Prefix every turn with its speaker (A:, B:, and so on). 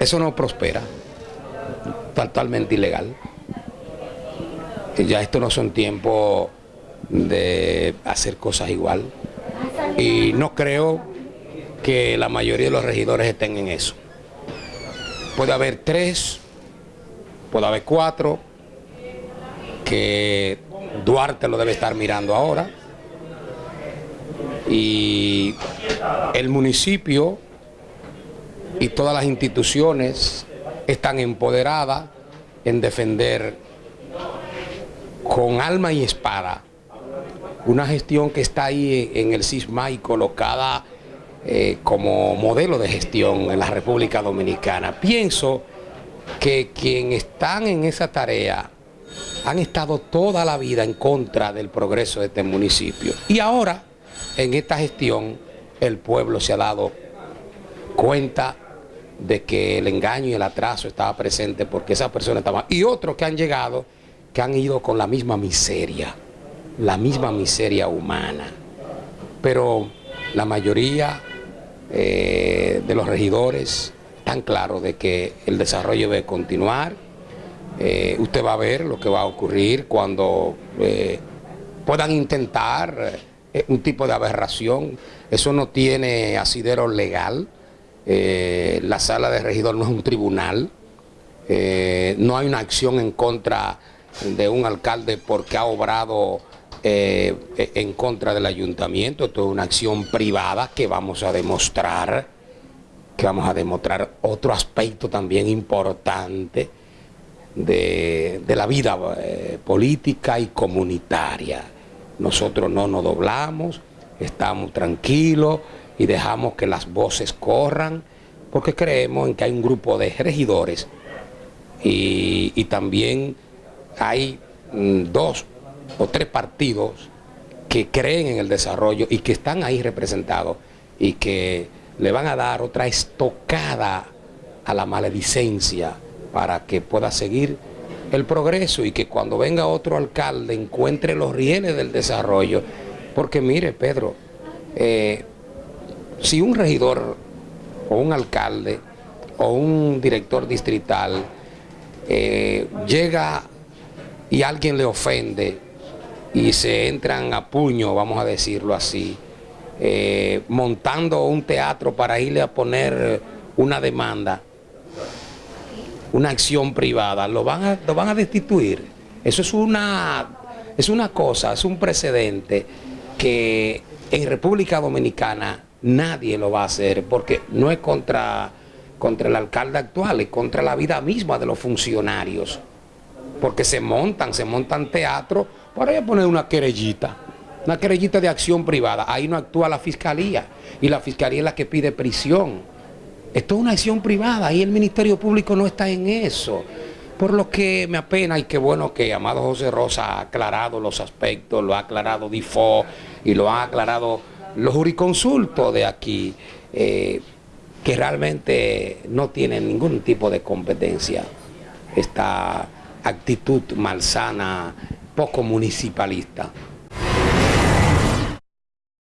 A: Eso no prospera, totalmente ilegal. Ya esto no son tiempos de hacer cosas igual. Y no creo que la mayoría de los regidores estén en eso. Puede haber tres, puede haber cuatro, que Duarte lo debe estar mirando ahora. Y el municipio y todas las instituciones están empoderadas en defender con alma y espada una gestión que está ahí en el CISMA y colocada eh, como modelo de gestión en la República Dominicana. Pienso que quienes están en esa tarea han estado toda la vida en contra del progreso de este municipio. Y ahora, en esta gestión, el pueblo se ha dado cuenta de que el engaño y el atraso estaba presente porque esa persona estaba... Y otros que han llegado, que han ido con la misma miseria, la misma miseria humana. Pero la mayoría eh, de los regidores están claros de que el desarrollo debe continuar. Eh, usted va a ver lo que va a ocurrir cuando eh, puedan intentar un tipo de aberración. Eso no tiene asidero legal eh, la sala de regidor no es un tribunal, eh, no hay una acción en contra de un alcalde porque ha obrado eh, en contra del ayuntamiento, esto es una acción privada que vamos a demostrar, que vamos a demostrar otro aspecto también importante de la vida política y comunitaria. Nosotros no nos doblamos, estamos tranquilos, y dejamos que las voces corran, porque creemos en que hay un grupo de regidores y, también hay mm, dos o tres partidos que creen en el desarrollo y que están ahí representados y que le van a dar otra estocada a la maledicencia para que pueda seguir el progreso y que cuando venga otro alcalde encuentre los rieles del desarrollo. Porque mire, Pedro, eh, si un regidor o un alcalde o un director distrital eh, llega y alguien le ofende y se entran a puño, vamos a decirlo así, eh, montando un teatro para irle a poner una demanda, una acción privada, lo van a, lo van a destituir. Eso es una, es una cosa, es un precedente que en República Dominicana nadie lo va a hacer porque no es contra, contra el alcalde actual, es contra la vida misma de los funcionarios. Porque se montan, se montan teatro para ir a poner una querellita, una querellita de acción privada. Ahí no actúa la fiscalía y la fiscalía es la que pide prisión. Esto es una acción privada y el Ministerio Público no está en eso. Por lo que me apena y qué bueno que Amado José Rosa ha aclarado los aspectos, lo ha aclarado Difo y lo ha aclarado los juriconsultos de aquí, eh, que realmente no tienen ningún tipo de competencia, esta actitud malsana, poco municipalista.